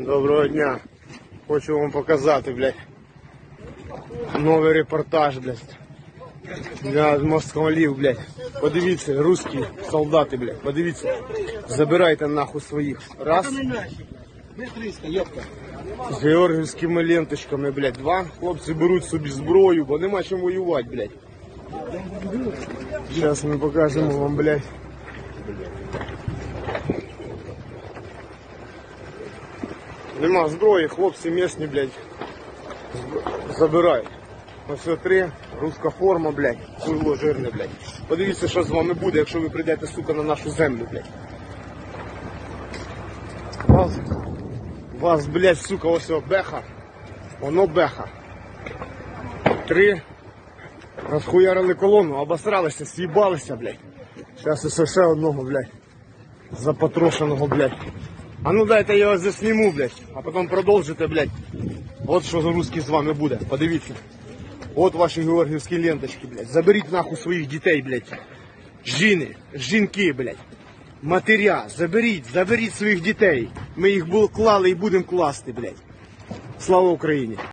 Доброго дня. Хочу вам показати, блядь. Новий репортаж, блядь. Для москалів, блядь. Подивіться, русські солдати, блядь. Подивіться. Забирайте нахуй своїх. Раз. З георгівськими ленточками, блядь. Два. Хлопці беруть собі зброю, бо нема чим воювати, блядь. Зараз ми покажемо вам, блядь. Нема зброї, хлопці місні, блядь, забирають. Ось це три, руська форма, блядь, хуйло жирне, блядь. Подивіться, що з вами буде, якщо ви прийдете, сука, на нашу землю, блядь. Вас, вас блядь, сука, ось о, беха. Воно беха. Три. Розхуярили колону, обосралися, з'їбалися, блядь. Зараз ще одного, блядь. Запотрошеного, блядь. А ну дайте я вас засніму, блядь, а потім продовжите, блядь. От що за русський з вами буде, подивіться. От ваші георгівські ленточки, блядь. Заберіть нахуй своїх дітей, блядь. Жіни, жінки, блядь. Матеря, заберіть, заберіть своїх дітей. Ми їх клали і будемо класти, блядь. Слава Україні!